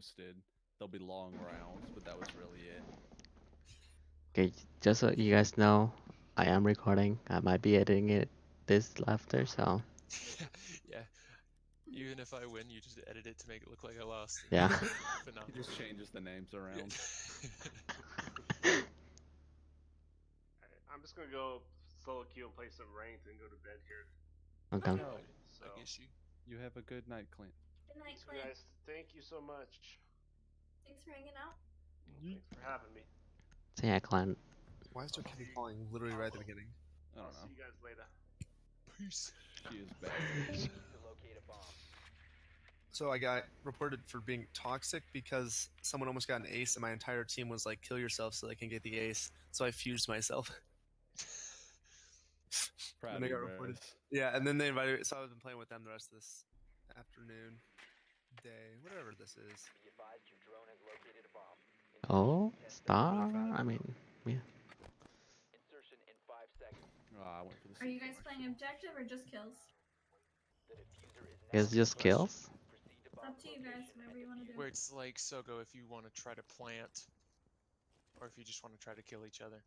posted. There'll be long rounds, but that was really it. Okay, just so you guys know, I am recording. I might be editing it this after, so yeah. Even if I win, you just edit it to make it look like I lost. Yeah. He Phenomenal. just changes the names around. Alright, I'm just gonna go solo queue and play some ranked and go to bed here. okay. Oh, no, So, I guess you. you have a good night, Clint. Good night, so Clint. guys, thank you so much. Thanks for hanging out. Mm-hmm. Thanks for having me. So yeah, Clan. Why is there Kenny calling literally right at the beginning? I don't know. see you guys later. Peace. She is bad. So I got reported for being toxic because someone almost got an ace and my entire team was like, kill yourself so they can get the ace. So I fused myself. Proud And of they you, got reported. Yeah, and then they invited me. So I've been playing with them the rest of this afternoon, day, whatever this is. Oh, star. I mean, yeah. Oh, I went for the Are you guys playing objective or just kills? It's just kills. Up to you guys, whatever you want to do. Where it's like Sogo if you want to try to plant, or if you just want to try to kill each other.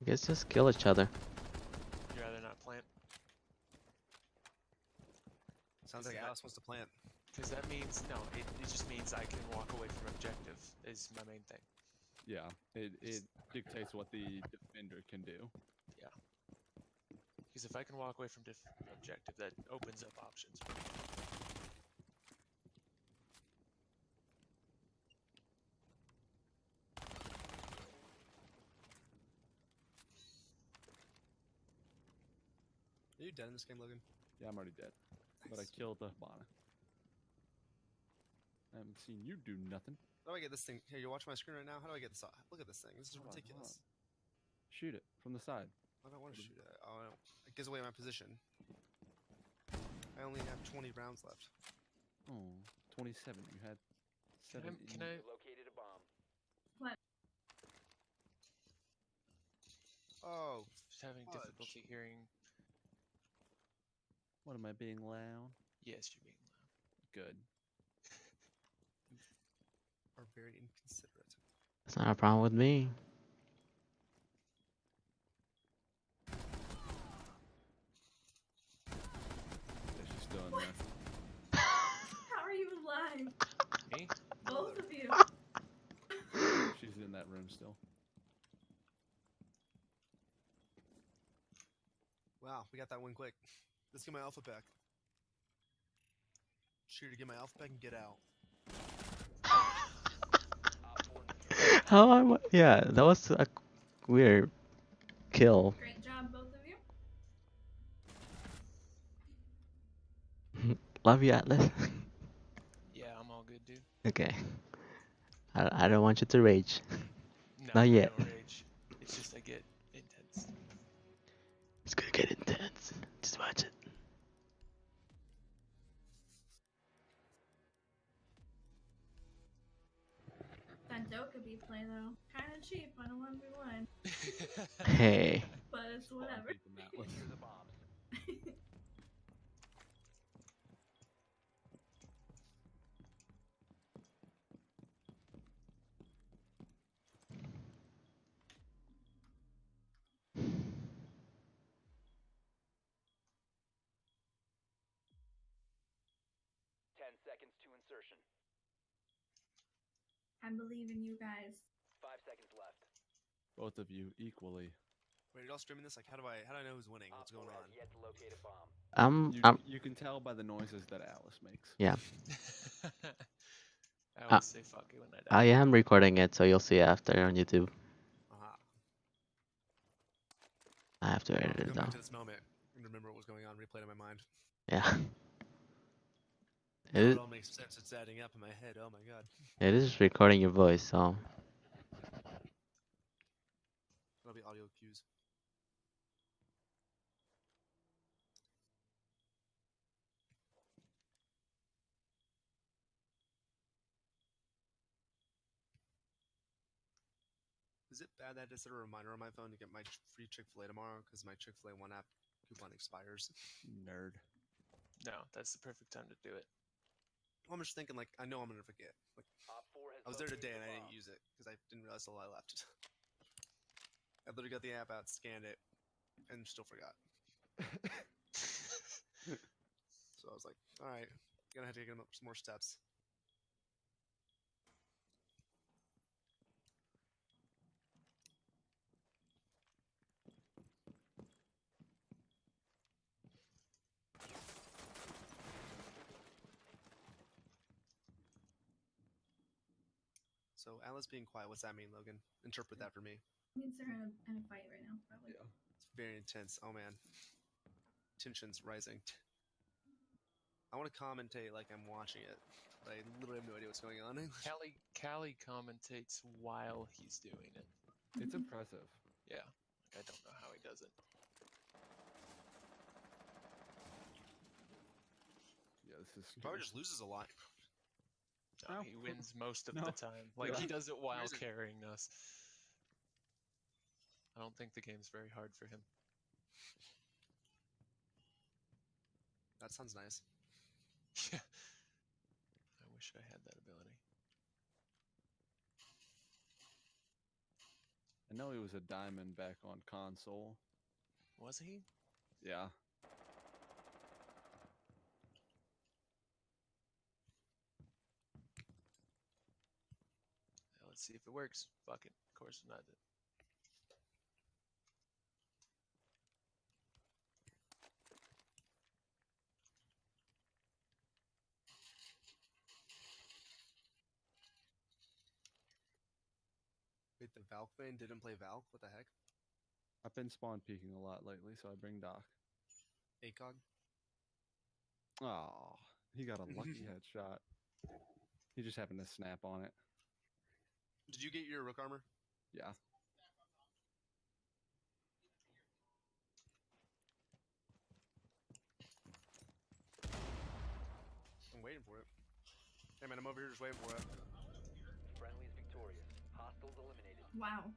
I guess just kill each other. You'd rather not plant, Sounds Is like that- Alice wants to plant. because that means no. It, it just means I can walk away from objective. Is my main thing. Yeah, it, it dictates what the defender can do. Yeah. Because if I can walk away from diff- objective, that opens up options. Are you dead in this game, Logan? Yeah, I'm already dead, but I killed the Hibana. I haven't seen you do nothing. How do I get this thing? Here, you watch my screen right now. How do I get this? off? Look at this thing. This is Hold on, hold ridiculous. Shoot it from the side. I don't want to shoot it. Oh, I don't. It gives away my position. I only have 20 rounds left. Oh, 27. You had Can I, 17. can I Oh, just having Fudge. difficulty hearing? What am I being loud? Yes, you're being loud. Good. are very inconsiderate. It's not a problem with me. Yeah, she's still in there. How are you alive? Me? Both of you. She's in that room still. Wow, we got that one quick. Let's get my alpha back. Shoot to get my alpha back and get out. How am I? Yeah, that was a weird kill. Great job, both of you. Love you, Atlas. Yeah, I'm all good, dude. okay. I, I don't want you to rage. No, Not yet. don't rage. It's just I get intense. It's gonna get intense. Just watch it. That Dokkaebi play though, kind of cheap on a one v one, Hey. but it's whatever. deep in. Ten seconds to insertion. I believe in you guys. Five seconds left. Both of you equally. Wait, are y'all streaming this? Like, how do I how do I know who's winning? What's going on? has Yet to locate a bomb. I'm You, I'm you can tell by the noises that Alice makes. yeah. I uh, always say fuck it when I die. I am recording it, so you'll see it after on YouTube. Aha. I have to edit it back though. to this moment and remember what was going on, replay it in my mind. Yeah. Now It it is, all makes sense. It's adding up in my head. Oh my god. it is recording your voice, so That'll be audio cues. Is it bad that I just set a reminder on my phone to get my free Chick Fil A tomorrow because my Chick Fil A one app coupon expires? Nerd. No, that's the perfect time to do it. I'm just thinking like I know I'm gonna forget. Like Op 4 has I was there today a and I didn't use it because I didn't realize the I left. I literally got the app out, scanned it, and still forgot. So I was like, all right, gonna have to take some more steps. So Alice being quiet, what's that mean, Logan? Interpret that for me. means they're in a, in a fight right now, probably. Yeah. It's very intense. Oh man, tensions rising. I want to commentate like I'm watching it, but I literally have no idea what's going on. Callie Callie commentates while he's doing it. It's mm-hmm. impressive. Yeah. Like I don't know how he does it. Yeah, this is probably just loses a lot. No, No. he wins most of No. the time. Like he does it while Reason- carrying us. I don't think the game's very hard for him. That sounds nice. Yeah. I wish I had that ability. I know he was a diamond back on console. Was he? Yeah. Let's see if it works. Fuck it. Of course not. Wait, the Valk main didn't play Valk? What the heck? I've been spawn peeking a lot lately, so I bring Doc. ACOG? Oh, he got a lucky headshot. He just happened to snap on it. Did you get your Rook armor? Yeah. I'm waiting for it. Hey man, I'm over here just waiting for it. Friendly's victorious. Hostiles eliminated. Wow.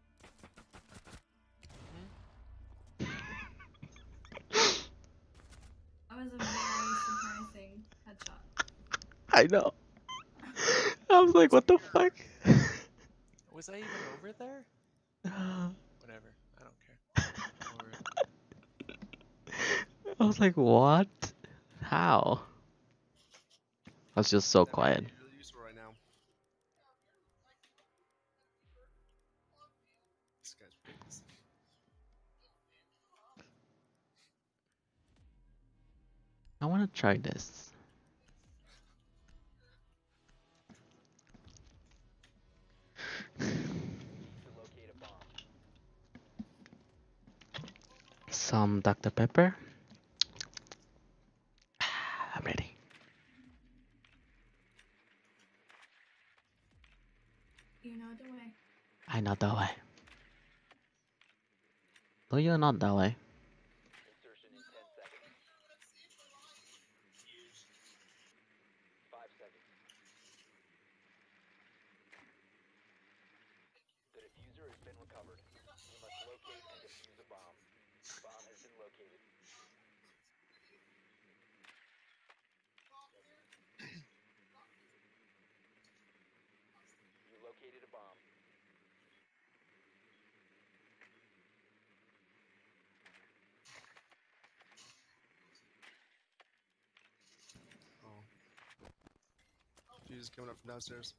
Hmm? That was a very surprising headshot. I know. I was like, what the fuck? Was I even over there? Whatever. I don't care. Or- I was like, what? How? I was just so That quiet. really right now. This guy's. I want to try this. Some Dr. Pepper. I'm ready. You know the way. I know the way. No, you're not that way. Insertion in 10 seconds. 5 seconds. The diffuser has been recovered. You must locate and defuse a bomb. Bomb has been located. You located a bomb. Oh. Jesus coming up from downstairs.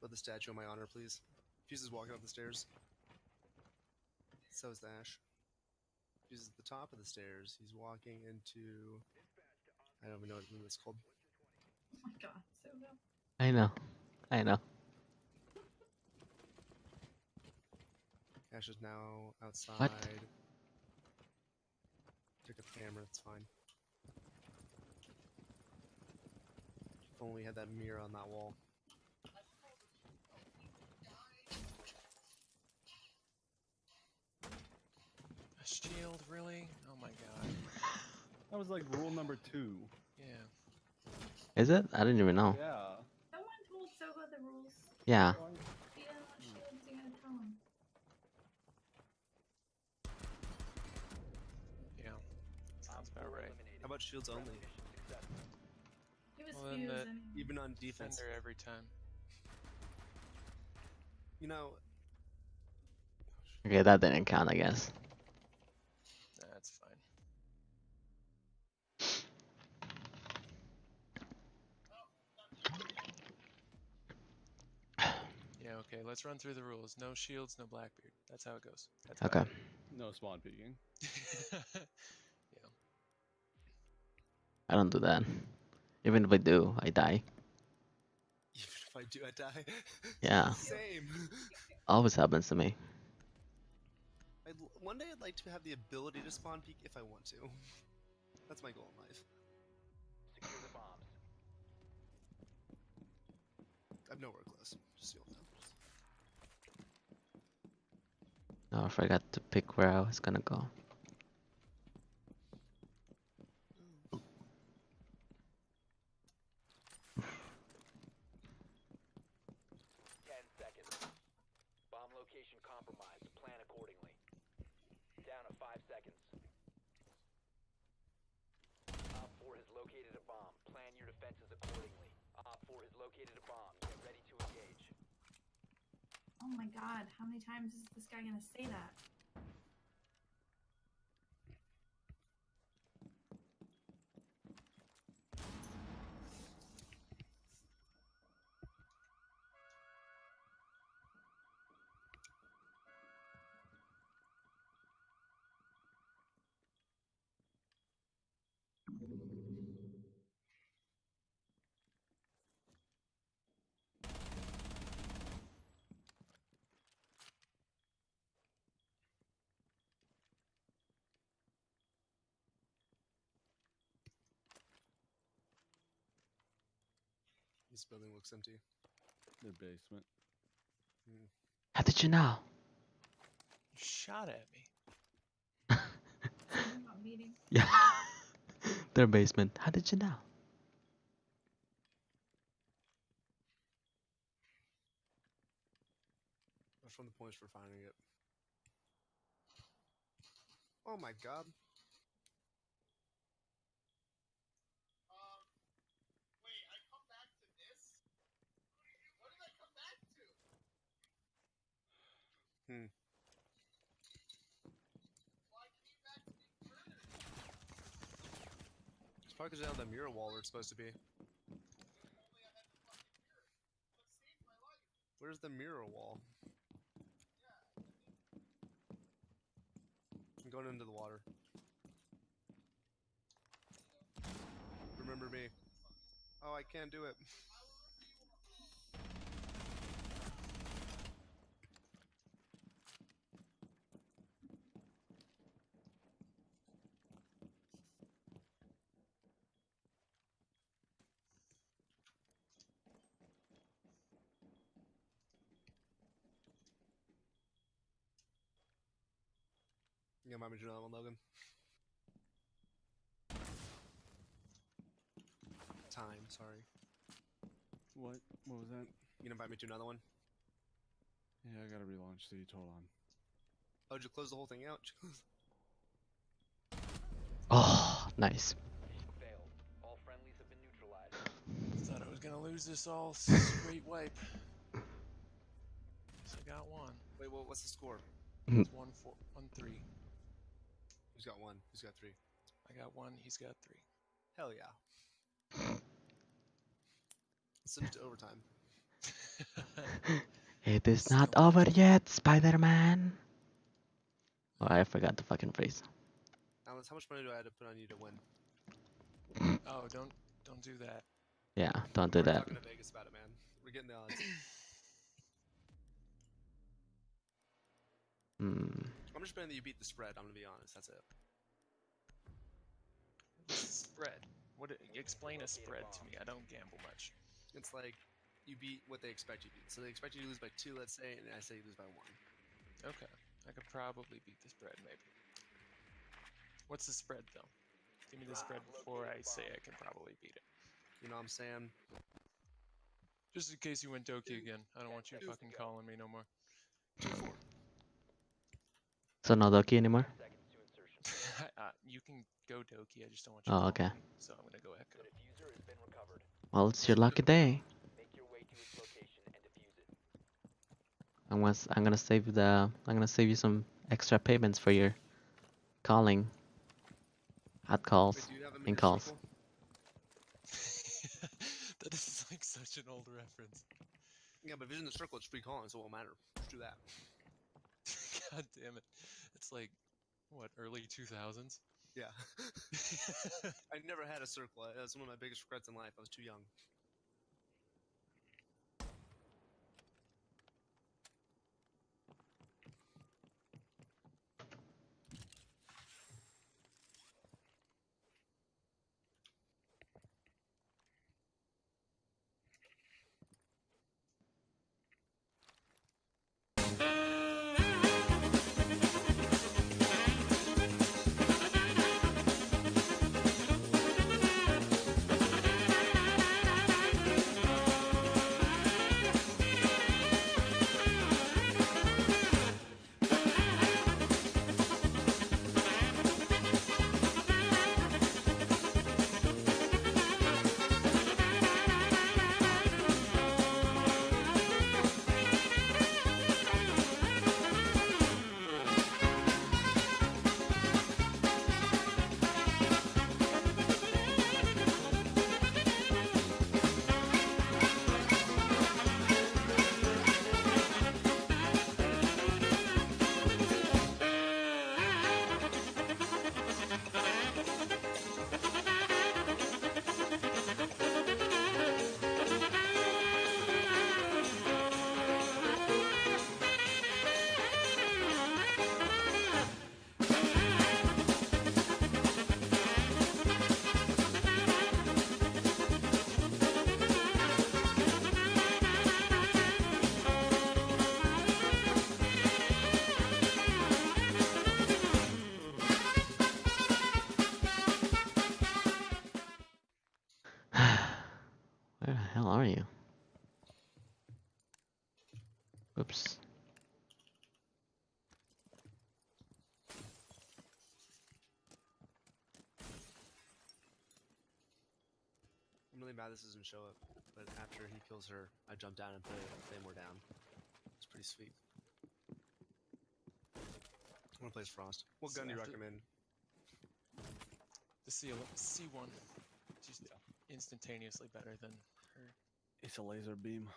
Put the statue on my honor, please. Fuse is walking up the stairs. So is the Ash. Fuse is at the top of the stairs. He's walking into. I don't even know what it's called. Oh my god, so no. I know. I know. Ash is now outside. What? Took a camera, it's fine. If only we had that mirror on that wall. A shield, really? Oh my god. That was like rule number two. Yeah. Is it? I didn't even know. Yeah. No one told Soba the rules. Yeah. He doesn't want shields, you gotta tell him. Yeah. Sounds about right. How about shields only? Mission successful. He was Well, then fused and uh, Even on defense. Defender every time. You know, Okay, that didn't count, I guess. That's fine. Yeah, okay, let's run through the rules. No shields, no Blackbeard. That's how it goes. That's how Okay. No spawn peeking. yeah. I don't do that. Even if I do, I die. even if I do, I die. Yeah. Same. Always happens to me. I'd, one day I'd like to have the ability to spawn peek if I want to. That's my goal in life. Secure the bombs. I'm nowhere close. Just so you all know. Oh, I forgot to pick where I was gonna go. Ten seconds. Bomb location compromised. Plan accordingly. Down to five seconds. Op 4 has located a bomb. Plan your defenses accordingly. Op 4 has located a bomb. Get ready to engage. Oh my god, how many times is this guy gonna say that? This building looks empty. Their basement. Hmm. How did you know? You shot at me. Something about meeting. Yeah. Their basement. How did you know? That's from the points for finding it. Oh my god. Hmm. It's probably because have that mirror wall where it's supposed to be. Where's the mirror wall? I'm going into the water. Remember me. Oh, I can't do it. You gonna mind me doing that one, Logan? Time, sorry. What? What was that? You gonna invite me to another one? Yeah, I gotta relaunch the Hold on. Oh, did you close the whole thing out? Did you close- Oh, nice. Failed. All friendlies have been neutralized. Thought I was gonna lose this all straight wipe. So I got one. Wait, well, what's the score? Hmm. It's one four one three. Who's got one? Who's got three? I got one, he's got three. Hell yeah. Let's send it to overtime. It is Let's not go. over yet, Spider-Man. Oh, I forgot the fucking phrase. Alice, how much money do I have to put on you to win? oh, don't don't do that. Yeah, don't do We're that. talking to Vegas about it, man. We're getting the odds. Hmm. I'm just betting that you beat the spread. I'm gonna be honest. That's it. What's the spread? What? Explain a spread to me. I don't gamble much. It's like you beat what they expect you to beat. So they expect you to lose by two, let's say, and I say you lose by one. Okay, I could probably beat the spread, maybe. What's the spread though? Give me the spread before I say I can probably beat it. You know what I'm saying? Just in case you went Doki again. I don't want you fucking calling me no more. Two four. So no Doki anymore? Seconds to uh, you can go Doki. I just don't want you. Oh, calling okay. me, So I'm gonna go The Echo. diffuser has been recovered. Well, it's your lucky day. Make your way to its location and defuse it. I'm gonna s- I'm gonna save the I'm gonna save you some extra payments for your calling. Hot calls. Wait, do you have him in calls. circle? that is like such an old reference. Yeah, but if he's in the circle, it's free calling, so it won't matter. Let's do that. God damn it! It's like what early 2000s. Yeah. I never had a circle. That was one of my biggest regrets in life. I was too young. I'm really mad this doesn't show up. But after he kills her, I jump down and put a Claymore down. It's pretty sweet. I want to play as Frost. What So gun do you recommend? The C C1, just instantaneously better than her. It's a laser beam.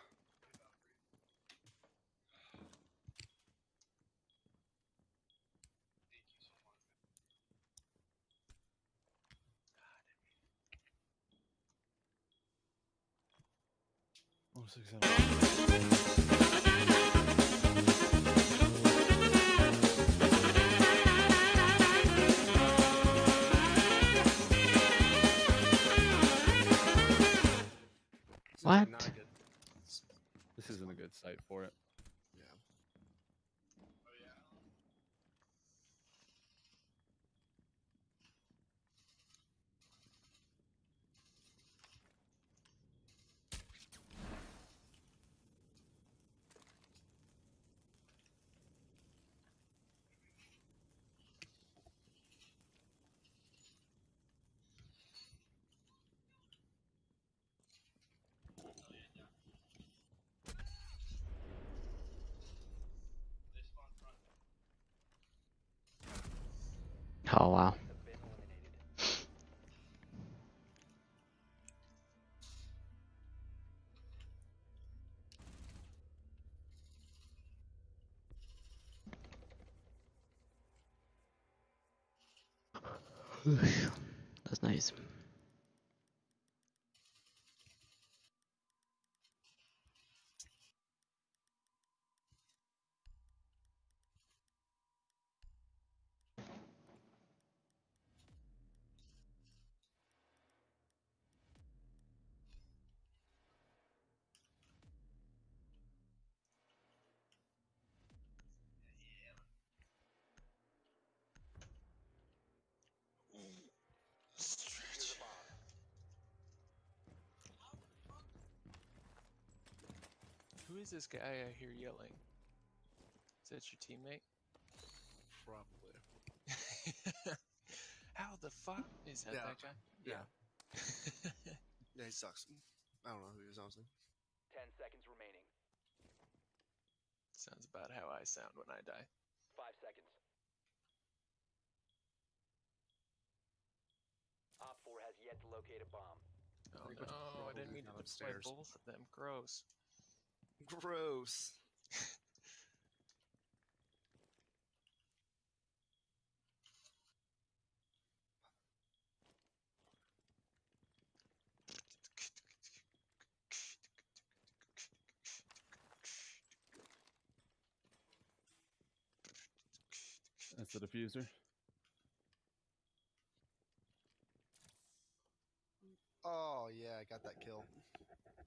600. Oh wow. Who is this guy I hear yelling? Is that your teammate? Probably. How the fuck is that? Yeah. That guy? Yeah. Yeah. Yeah, he sucks. I don't know who he is, honestly. Ten seconds remaining. Sounds about how I sound when I die. Five seconds. Op 4 has yet to locate a bomb. Oh think what's no, I didn't mean to down deploy upstairs. both of them. Gross. Gross. That's the diffuser. Oh yeah, I got that kill.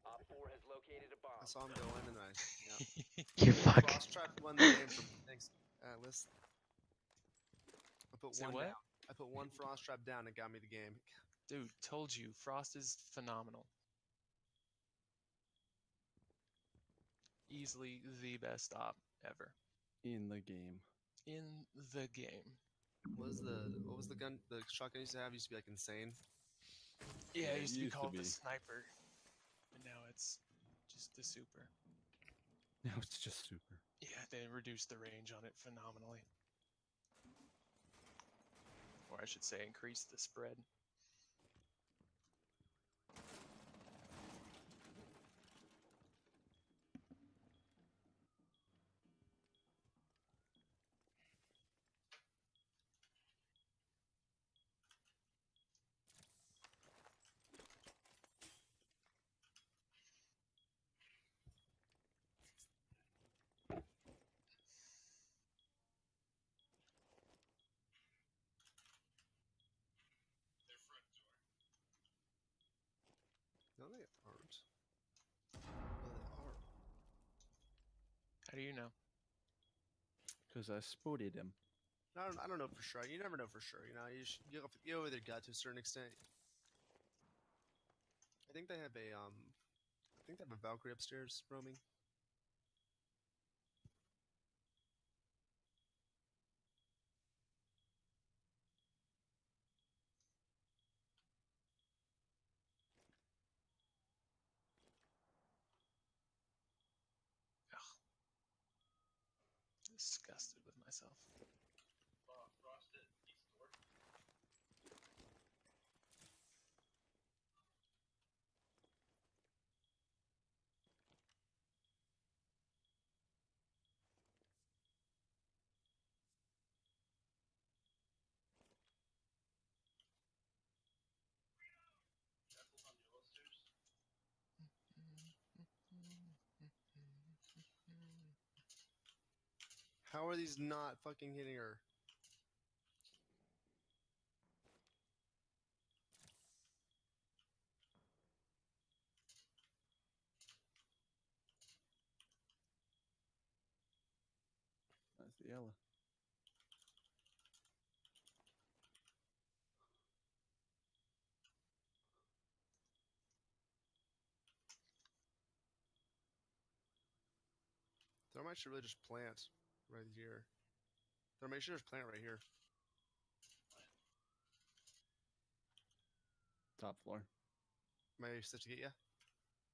Op 4 has located a bomb. I saw him go in and I. Yeah. You fuck. Frost trap won the game for thanks, Atlas. I put Say one what? down. I put one frost trap down and got me the game. Dude, told you, Frost is phenomenal. Easily the best op ever In the game. in the game. What was the what was the gun the shotgun used to have? Used to be like insane. Yeah, it used to be used to called the sniper, but now it's just the super. Now it's just super. Yeah, they reduced the range on it phenomenally. Or I should say, increased the spread. No, they aren't. No, they are. How do you know? Because I spotted him. I don't, I don't know for sure. You never know for sure. You know, you sh- you you go with your gut to a certain extent. I think they have a um, I think they have a Valkyrie upstairs roaming. Disgusted with myself. How are these not fucking hitting her? That's the Ela. Thermite should really just plant right here. Thermite should just plant right here. Top floor. Am I set to get you?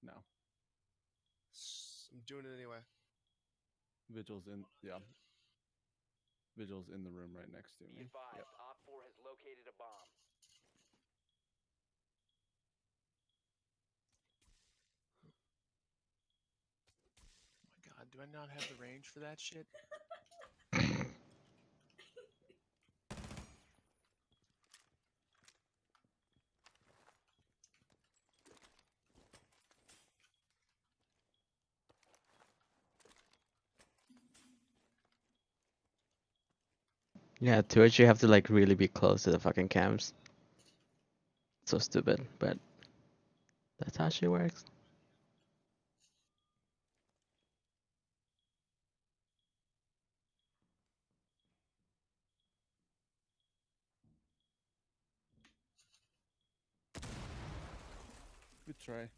No. I'm doing it anyway. Vigil's in. Yeah. Vigil's in the room right next to Be me. advised, Yep. Op 4 has located a bomb. Oh my god, do I not have the range for that shit? Yeah, Twitch, you have to like really be close to the fucking cams. So stupid, but that's how she works. Try.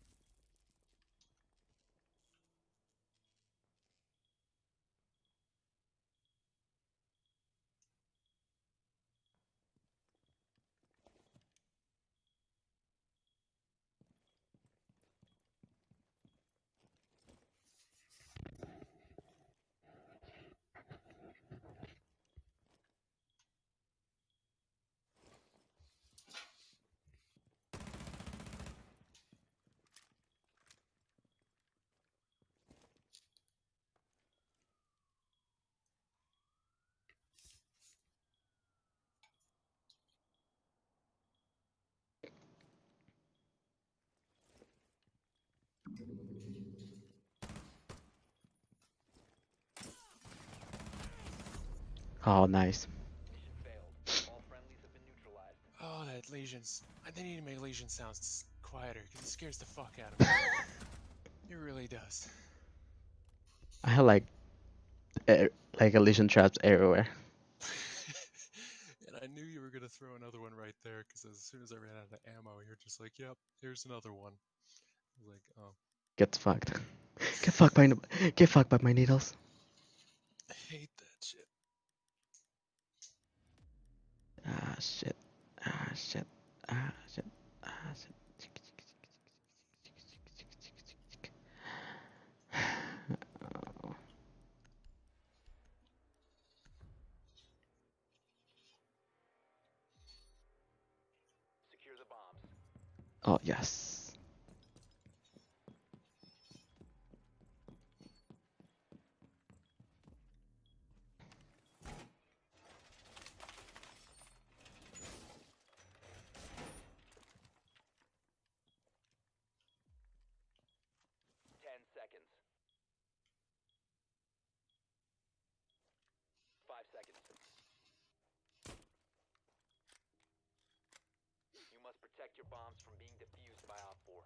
Oh, nice. Oh, that lesions. I need to make lesion sounds quieter, because it scares the fuck out of me. it really does. I had like, air, like lesion traps everywhere. and I knew you were going to throw another one right there, because as soon as I ran out of ammo, you're just like, yep, here's another one. like, oh, Get fucked. Get fucked by, get fucked by my needles. I hate that shit." Ah shit. Ah shit. Ah shit. Ah shit. Oh. Secure the bombs. Oh yes. Ten seconds. Five seconds. You must protect your bombs from being defused by Op 4.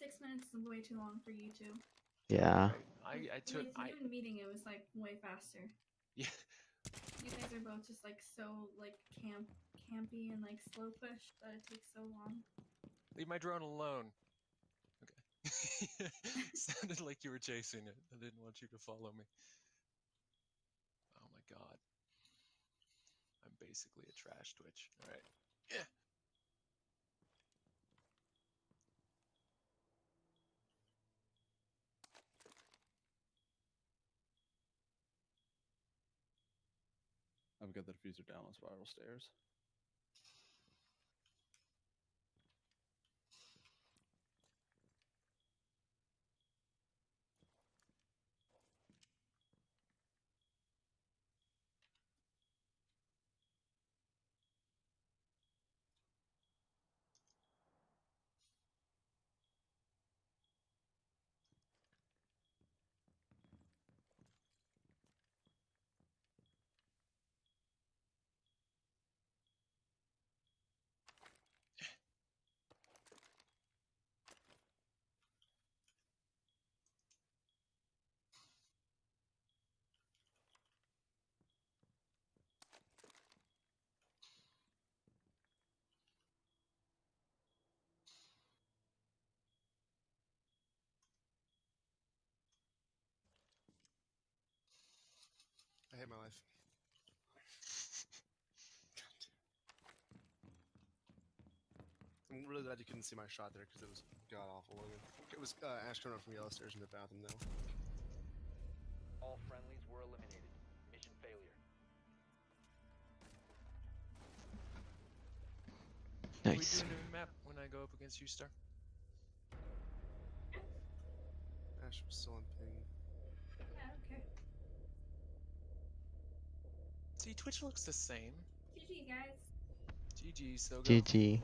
Six minutes is way too long for you two. Yeah. I I took least I even meeting it was like way faster. yeah. You guys are both just like so like camp campy and like slow push that it takes so long. Leave my drone alone. Okay. Sounded like you were chasing it. I didn't want you to follow me. Oh my god. I'm basically a trash twitch. Alright. Yeah. I've got the diffuser down on spiral stairs. Hate my life. I'm really glad you couldn't see my shot there because it was god awful. It was uh, Ash coming up from yellow stairs in the bathroom though. All friendlies were eliminated. Mission failure. Can we Nice. do a new map when I go up against you, Star? Ash was still on ping. Yeah, okay. See, Twitch looks the same. GG guys. GG, so go. GG.